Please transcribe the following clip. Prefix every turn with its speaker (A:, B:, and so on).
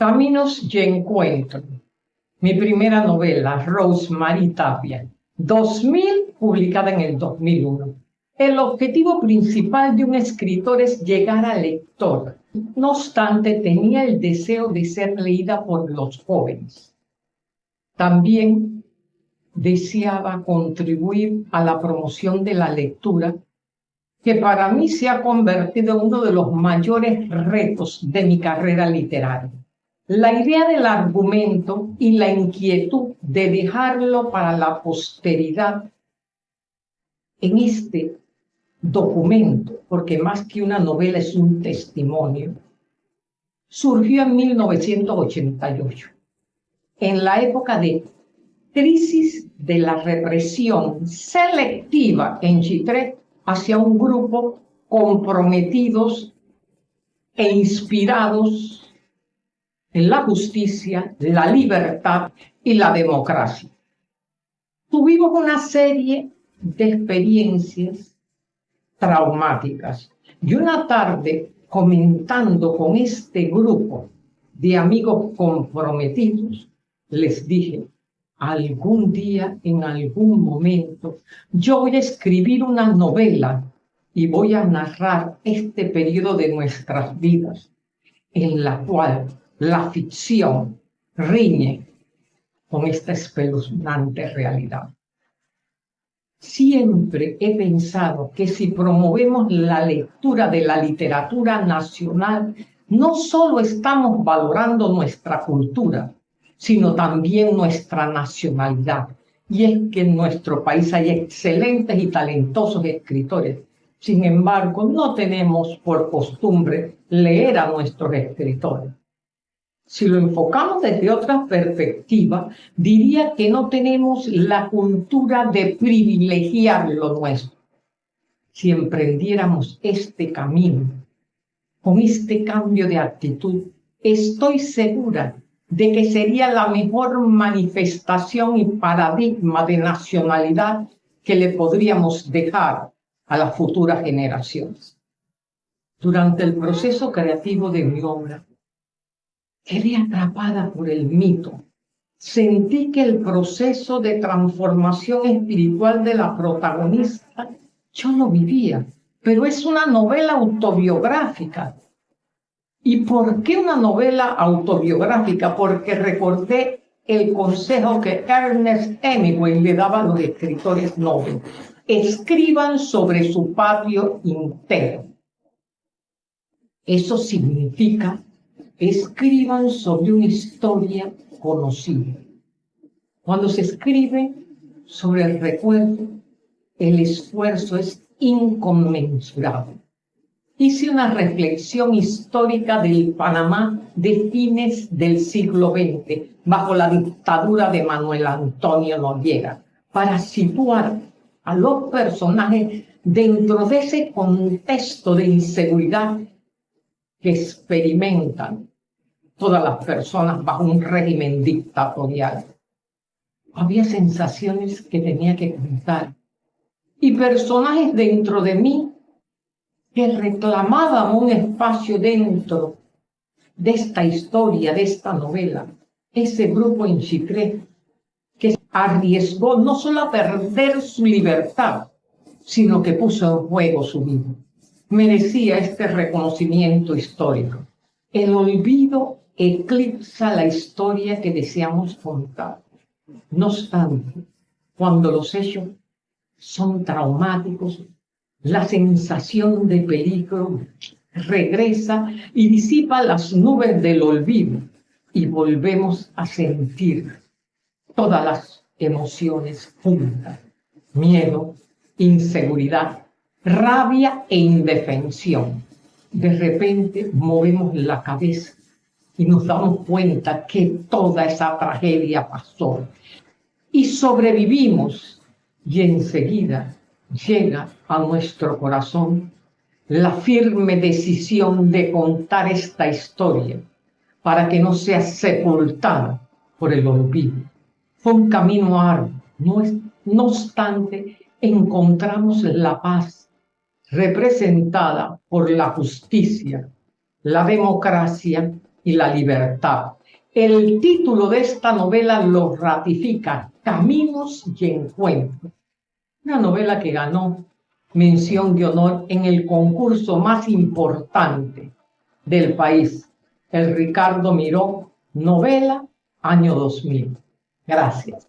A: Caminos y Encuentro. Mi primera novela, Rosemary Tapia, 2000, publicada en el 2001. El objetivo principal de un escritor es llegar al lector. No obstante, tenía el deseo de ser leída por los jóvenes. También deseaba contribuir a la promoción de la lectura, que para mí se ha convertido en uno de los mayores retos de mi carrera literaria. La idea del argumento y la inquietud de dejarlo para la posteridad en este documento, porque más que una novela es un testimonio, surgió en 1988, en la época de crisis de la represión selectiva en Chitré hacia un grupo comprometidos e inspirados en la justicia, la libertad y la democracia. Tuvimos una serie de experiencias traumáticas y una tarde comentando con este grupo de amigos comprometidos, les dije, algún día, en algún momento, yo voy a escribir una novela y voy a narrar este periodo de nuestras vidas en la cual la ficción riñe con esta espeluznante realidad. Siempre he pensado que si promovemos la lectura de la literatura nacional, no solo estamos valorando nuestra cultura, sino también nuestra nacionalidad. Y es que en nuestro país hay excelentes y talentosos escritores. Sin embargo, no tenemos por costumbre leer a nuestros escritores. Si lo enfocamos desde otra perspectiva, diría que no tenemos la cultura de privilegiar lo nuestro. Si emprendiéramos este camino, con este cambio de actitud, estoy segura de que sería la mejor manifestación y paradigma de nacionalidad que le podríamos dejar a las futuras generaciones. Durante el proceso creativo de mi obra, Quedé atrapada por el mito. Sentí que el proceso de transformación espiritual de la protagonista yo lo vivía, pero es una novela autobiográfica. ¿Y por qué una novela autobiográfica? Porque recordé el consejo que Ernest Hemingway le daba a los escritores nobles. Escriban sobre su patio interno. Eso significa escriban sobre una historia conocida. Cuando se escribe sobre el recuerdo, el esfuerzo es inconmensurable. Hice una reflexión histórica del Panamá de fines del siglo XX, bajo la dictadura de Manuel Antonio Noriega, para situar a los personajes dentro de ese contexto de inseguridad que experimentan todas las personas bajo un régimen dictatorial. Había sensaciones que tenía que contar y personajes dentro de mí que reclamaban un espacio dentro de esta historia, de esta novela. Ese grupo en Chitré que arriesgó no solo a perder su libertad, sino que puso en juego su vida. Merecía este reconocimiento histórico. El olvido eclipsa la historia que deseamos contar. No obstante, cuando los hechos son traumáticos, la sensación de peligro regresa y disipa las nubes del olvido y volvemos a sentir todas las emociones juntas, miedo, inseguridad, rabia e indefensión. De repente movemos la cabeza y nos damos cuenta que toda esa tragedia pasó y sobrevivimos y enseguida llega a nuestro corazón la firme decisión de contar esta historia para que no sea sepultada por el olvido. Fue un camino arduo, no, no obstante encontramos la paz representada por la justicia, la democracia y la libertad. El título de esta novela lo ratifica, Caminos y Encuentros. Una novela que ganó mención de honor en el concurso más importante del país, el Ricardo Miró Novela, año 2000. Gracias.